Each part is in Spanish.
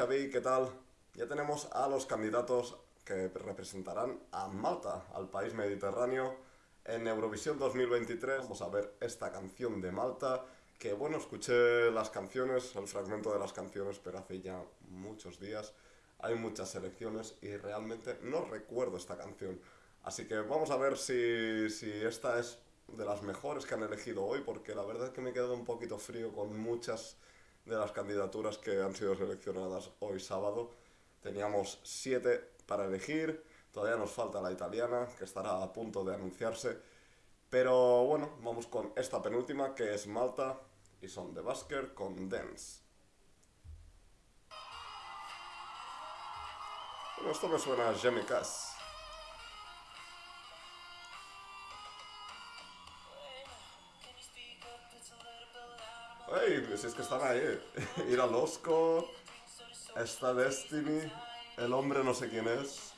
Xavi, ¿qué tal? Ya tenemos a los candidatos que representarán a Malta, al país mediterráneo, en Eurovisión 2023. Vamos a ver esta canción de Malta, que bueno, escuché las canciones, el fragmento de las canciones, pero hace ya muchos días. Hay muchas selecciones y realmente no recuerdo esta canción. Así que vamos a ver si, si esta es de las mejores que han elegido hoy, porque la verdad es que me he quedado un poquito frío con muchas de las candidaturas que han sido seleccionadas hoy sábado. Teníamos siete para elegir, todavía nos falta la italiana, que estará a punto de anunciarse. Pero bueno, vamos con esta penúltima, que es Malta, y son de Basker con Dance. Bueno, esto me suena a Jamie Cass. ¡Ey! Si es que están ahí. Ir al Osco. Esta Destiny. El hombre no sé quién es.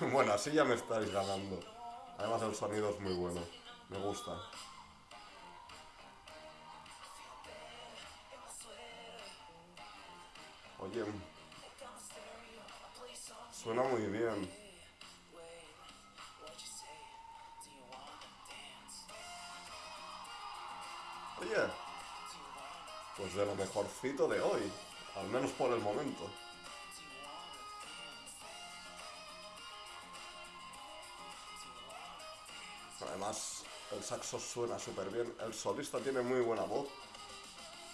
bueno, así ya me estáis ganando. Además el sonido es muy bueno. Me gusta. Oye. Suena muy bien. Pues de lo mejorcito de hoy, al menos por el momento. Además, el saxo suena súper bien, el solista tiene muy buena voz.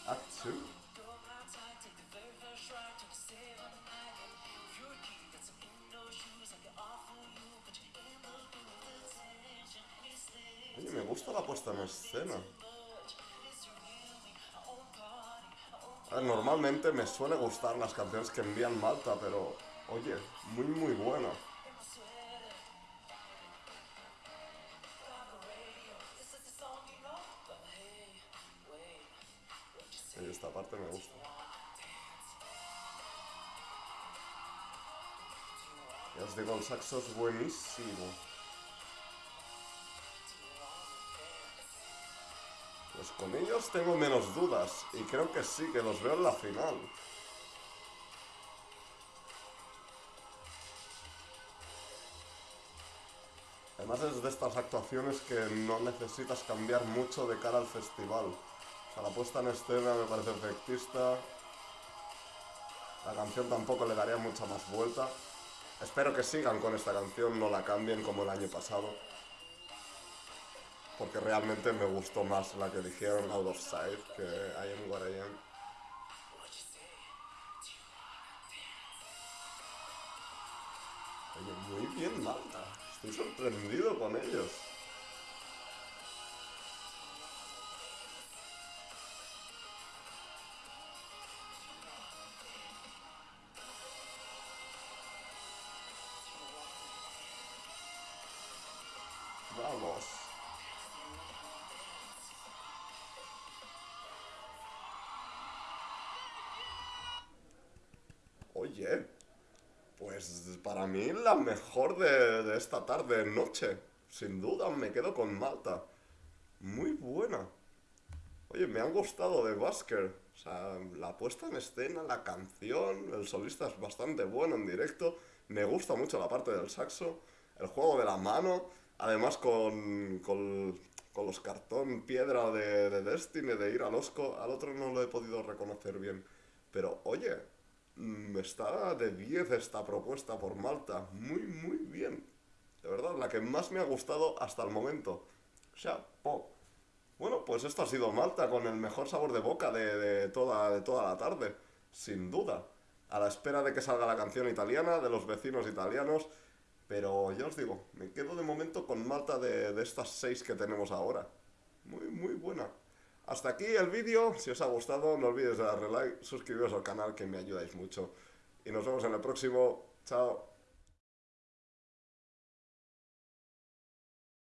Ah, Oye, me gusta la puesta en escena. Normalmente me suele gustar las canciones que envían Malta, pero oye, muy muy buena. Y esta parte me gusta. Ya os digo, el saxo es buenísimo. Pues con ellos tengo menos dudas y creo que sí, que los veo en la final. Además es de estas actuaciones que no necesitas cambiar mucho de cara al festival. O sea, la puesta en escena me parece efectista. La canción tampoco le daría mucha más vuelta. Espero que sigan con esta canción, no la cambien como el año pasado porque realmente me gustó más la que dijeron Out of Sight que I Am What I Am. Muy bien Malta, estoy sorprendido con ellos. Vamos. Oye, pues para mí la mejor de, esta tarde, noche. Sin duda me quedo con Malta. Muy buena. Oye, me han gustado de Basker. O sea, la puesta en escena, la canción, el solista es bastante bueno en directo. Me gusta mucho la parte del saxo, el juego de la mano. Además con, con, los cartón piedra de, de Destiny, de ir al Osco. Al otro no lo he podido reconocer bien. Pero oye, está de 10 esta propuesta por Malta. Muy, muy bien. De verdad, la que más me ha gustado hasta el momento. O sea, po. Bueno, pues esto ha sido Malta con el mejor sabor de boca de, toda, de toda la tarde. Sin duda. A la espera de que salga la canción italiana, de los vecinos italianos. Pero ya os digo, me quedo de momento con Malta de, de estas seis que tenemos ahora. Muy, muy buena. Hasta aquí el vídeo, si os ha gustado no olvidéis de darle like, suscribiros al canal que me ayudáis mucho. Y nos vemos en el próximo, chao.